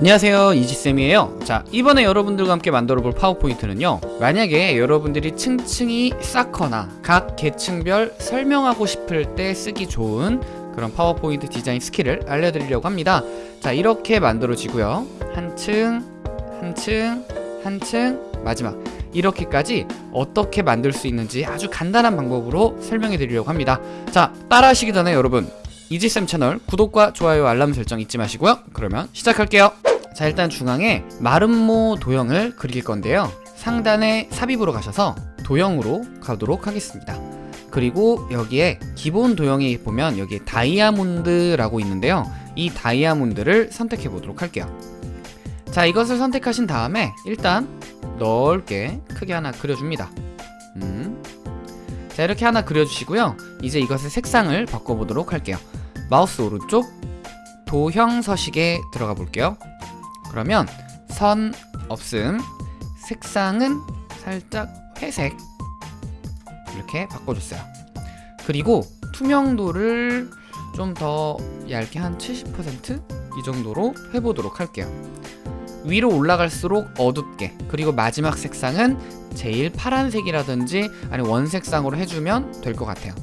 안녕하세요. 이지쌤이에요. 자 이번에 여러분들과 함께 만들어 볼 PowerPoint는요. 만약에 여러분들이 층층이 쌓거나 각 계층별 설명하고 싶을 때 쓰기 좋은 그런 파워포인트 디자인 skill을 알려드리려고 합니다. 자 이렇게 만들어지고요. 한층 한층 한층 마지막. 이렇게까지 어떻게 만들 수 있는지 아주 간단한 방법으로 설명해 드리려고 합니다. 자 따라 하시기 전에 여러분 이지쌤 채널 구독과 좋아요 알람 설정 잊지 마시고요. 그러면 시작할게요 자 일단 중앙에 마름모 도형을 그릴 건데요. 상단에 삽입으로 가셔서 도형으로 가도록 하겠습니다. 그리고 여기에 기본 도형에 보면 여기에 다이아몬드라고 있는데요. 이 다이아몬드를 선택해 보도록 할게요. 자 이것을 선택하신 다음에 일단 넓게 크게 하나 그려줍니다. 음. 자 이렇게 하나 그려주시고요. 이제 이것의 색상을 바꿔보도록 할게요. 마우스 오른쪽 도형 서식에 들어가 볼게요 그러면 선 없음 색상은 살짝 회색. 이렇게 바꿔줬어요. 그리고 투명도를 좀 더 얇게 한 70%이 정도로 해보도록 할게요. 위로 올라갈수록 어둡게 그리고 마지막 색상은 제일 파란색이라든지 아니 원색상으로 해주면 될 것 같아요.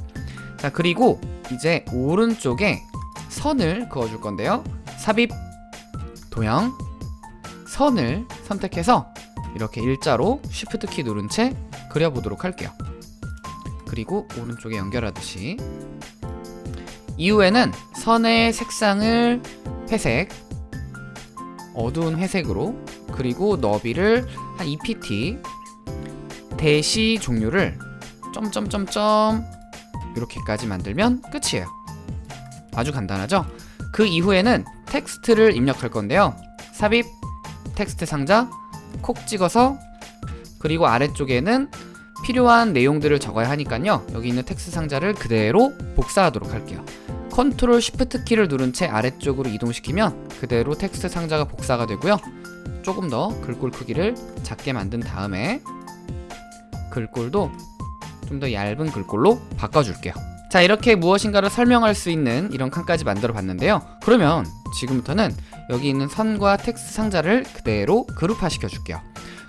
자 그리고 이제 오른쪽에 선을 그어줄 건데요. 삽입 도형 선을 선택해서 이렇게 일자로 Shift 키 누른 채 그려보도록 할게요. 그리고 오른쪽에 연결하듯이 이후에는 선의 색상을 회색 어두운 회색으로 그리고 너비를 한 2pt 대시 종류를 점점점점 이렇게까지 만들면 끝이에요. 아주 간단하죠? 그 이후에는 텍스트를 입력할 건데요. 삽입 텍스트 상자 콕 찍어서 그리고 아래쪽에는 필요한 내용들을 적어야 하니까요. 여기 있는 텍스트 상자를 그대로 복사하도록 할게요. control shift 키를 누른 채 아래쪽으로 이동시키면 그대로 텍스트 상자가 복사가 되고요. 조금 더 글꼴 크기를 작게 만든 다음에 글꼴도 좀 더 얇은 글꼴로 바꿔줄게요 자 이렇게 무엇인가를 설명할 수 있는 이런 칸까지 만들어 봤는데요. 그러면 지금부터는 여기 있는 선과 텍스트 상자를 그대로 그룹화 시켜줄게요.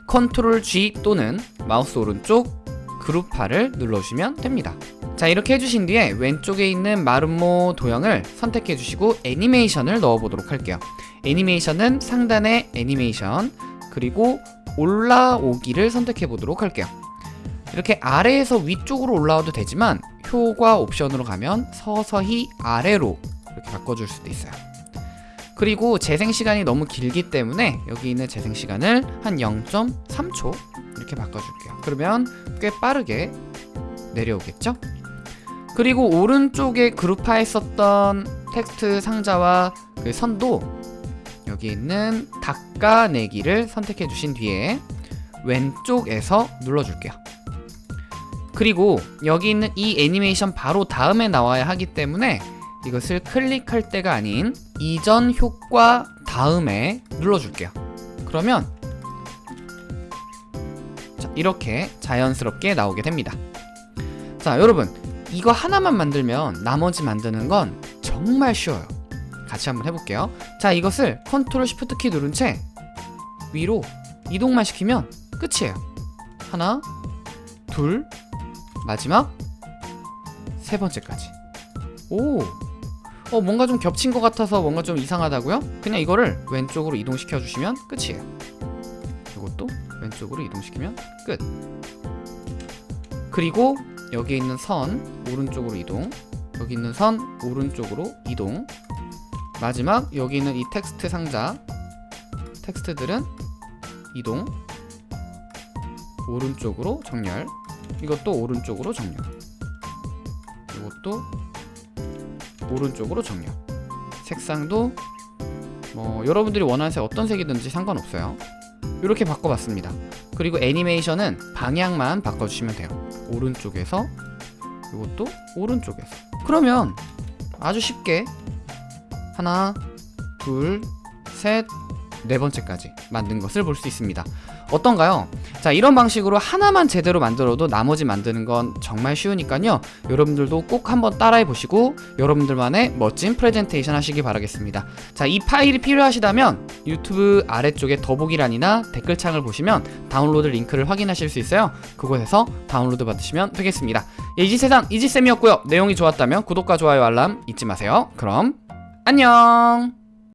control G 또는 마우스 오른쪽 그룹화를 눌러주시면 됩니다. 자 이렇게 해주신 뒤에 왼쪽에 있는 마름모 도형을 선택해 주시고 애니메이션을 넣어 보도록 할게요. 애니메이션은 상단에 애니메이션 그리고 올라오기를 선택해 보도록 할게요. 이렇게 아래에서 위쪽으로 올라와도 되지만 효과 옵션으로 가면 서서히 아래로 이렇게 바꿔줄 수도 있어요. 그리고 재생 시간이 너무 길기 때문에 여기 있는 재생 시간을 한 0.3초 이렇게 바꿔줄게요. 그러면 꽤 빠르게 내려오겠죠? 그리고 오른쪽에 그룹화했었던 텍스트 상자와 그 선도 여기 있는 닦아내기를 선택해 주신 뒤에 왼쪽에서 눌러줄게요 그리고 여기 있는 이 애니메이션 바로 다음에 나와야 하기 때문에 이것을 클릭할 때가 아닌 이전 효과 다음에 눌러줄게요. 그러면 자, 이렇게 자연스럽게 나오게 됩니다. 자 여러분 이거 하나만 만들면 나머지 만드는 건 정말 쉬워요. 같이 한번 해볼게요. 자 이것을 컨트롤 쉬프트 키 누른 채 위로 이동만 시키면 끝이에요. 하나 둘 마지막? 세 번째까지. 오. 어, 뭔가 좀 겹친 것 같아서 뭔가 좀 이상하다고요? 그냥 이거를 왼쪽으로 이동시켜 주시면 끝이에요. 이것도 왼쪽으로 이동시키면 끝. 그리고 여기 있는 선 오른쪽으로 이동. 여기 있는 선 오른쪽으로 이동. 마지막 여기 있는 이 텍스트 상자. 텍스트들은 이동. 오른쪽으로 정렬 이것도 오른쪽으로 정렬. 이것도 오른쪽으로 정렬. 색상도 뭐 여러분들이 원하는 색 어떤 색이든지 상관없어요. 이렇게 바꿔봤습니다. 그리고 애니메이션은 방향만 바꿔주시면 돼요. 오른쪽에서 이것도 오른쪽에서. 그러면 아주 쉽게 하나 둘셋 네 번째까지 만든 것을 볼 수 있습니다. 어떤가요? 자, 이런 방식으로 하나만 제대로 만들어도 나머지 만드는 건 정말 쉬우니까요. 여러분들도 꼭 한번 따라해 보시고 여러분들만의 멋진 프레젠테이션 하시기 바라겠습니다. 자, 이 파일이 필요하시다면 유튜브 아래쪽에 더보기란이나 댓글창을 보시면 다운로드 링크를 확인하실 수 있어요. 그곳에서 다운로드 받으시면 되겠습니다. 예, 이지세상 이지쌤이었고요. 내용이 좋았다면 구독과 좋아요 알람 잊지 마세요. 그럼 안녕